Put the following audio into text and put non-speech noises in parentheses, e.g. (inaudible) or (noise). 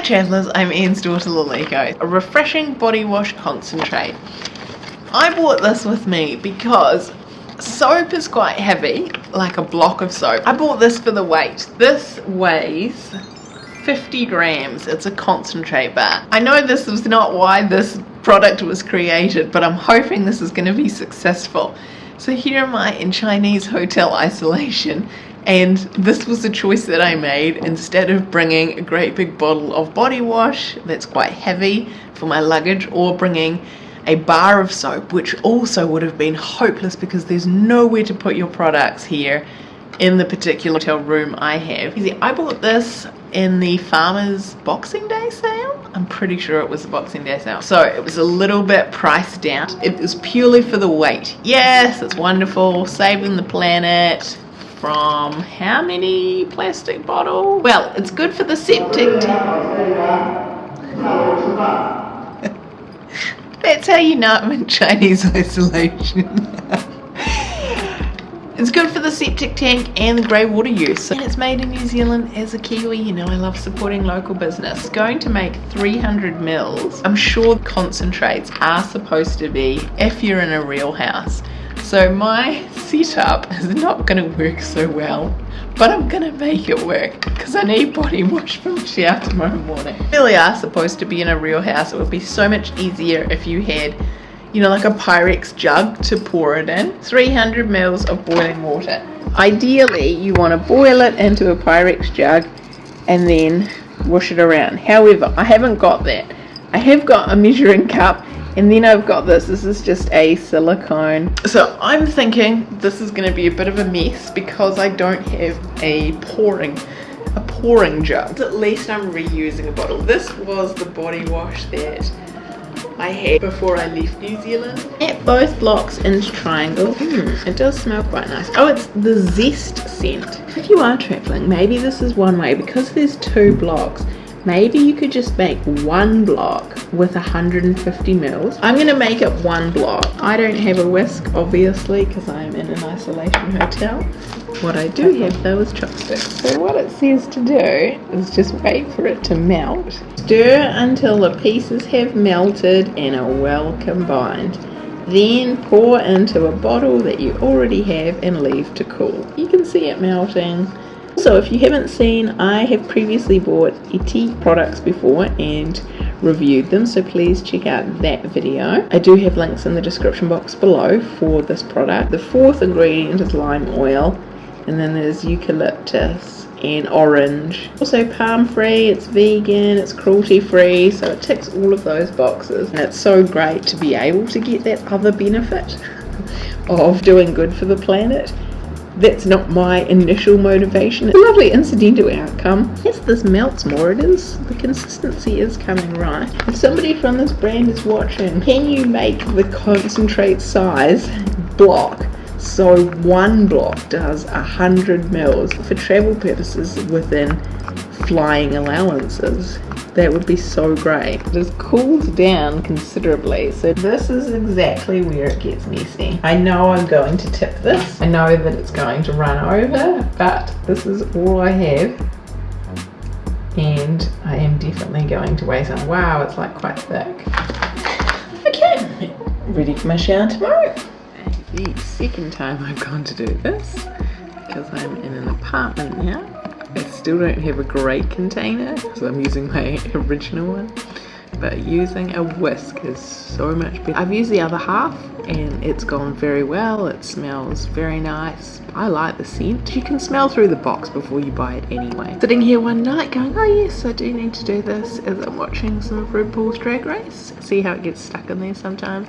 Hi travellers, I'm Ian's daughter Laliko. A refreshing body wash concentrate. I bought this with me because soap is quite heavy, like a block of soap. I bought this for the weight. This weighs 50 grams. It's a concentrate bar. I know this was not why this product was created, but I'm hoping this is going to be successful. So here am I in Chinese hotel isolation and this was the choice that I made instead of bringing a great big bottle of body wash that's quite heavy for my luggage or bringing a bar of soap which also would have been hopeless because there's nowhere to put your products here in the particular hotel room I have. I bought this in the Farmers Boxing Day sale. I'm pretty sure it was the Boxing Day sale. So it was a little bit priced down. It was purely for the weight. Yes, it's wonderful, saving the planet, from how many plastic bottles? Well, it's good for the septic tank. (laughs) That's how you know I'm in Chinese (laughs) isolation. (laughs) it's good for the septic tank and the grey water use. And it's made in New Zealand as a Kiwi, you know I love supporting local business. Going to make 300 mils. I'm sure concentrates are supposed to be if you're in a real house. So my (laughs) setup is not going to work so well, but I'm going to make it work because I need body (laughs) wash from shower tomorrow morning. Really are supposed to be in a real house. It would be so much easier if you had, you know, like a Pyrex jug to pour it in. 300 mils of boiling water. Ideally, you want to boil it into a Pyrex jug and then wash it around. However, I haven't got that. I have got a measuring cup and then I've got this, this is just a silicone. So I'm thinking this is gonna be a bit of a mess because I don't have a pouring, a pouring jug. At least I'm reusing a bottle. This was the body wash that I had before I left New Zealand. At both blocks in triangle. Mm, it does smell quite nice. Oh, it's the zest scent. If you are traveling, maybe this is one way because there's two blocks maybe you could just make one block with 150 mils. I'm gonna make it one block. I don't have a whisk obviously because i'm in an isolation hotel. What i do have though is chopsticks. So what it says to do is just wait for it to melt. Stir until the pieces have melted and are well combined. Then pour into a bottle that you already have and leave to cool. You can see it melting so if you haven't seen, I have previously bought Ethique products before and reviewed them, so please check out that video. I do have links in the description box below for this product. The fourth ingredient is lime oil, and then there's eucalyptus and orange. Also palm free, it's vegan, it's cruelty free, so it ticks all of those boxes. And it's so great to be able to get that other benefit (laughs) of doing good for the planet that's not my initial motivation. It's a lovely incidental outcome. Yes, this melts more. It is, the consistency is coming right. If somebody from this brand is watching, can you make the concentrate size block so one block does a hundred mils for travel purposes within flying allowances? That would be so great. It has cooled down considerably. So this is exactly where it gets messy. I know I'm going to tip this. I know that it's going to run over, but this is all I have. And I am definitely going to weigh some. Wow, it's like quite thick. Okay, ready for my shower tomorrow. The second time I've gone to do this because I'm in an apartment now still don't have a great container, so I'm using my (laughs) original one. But using a whisk is so much better. I've used the other half and it's gone very well. It smells very nice. I like the scent. You can smell through the box before you buy it anyway. Sitting here one night going, oh yes, I do need to do this as I'm watching some RuPaul's Drag Race. See how it gets stuck in there sometimes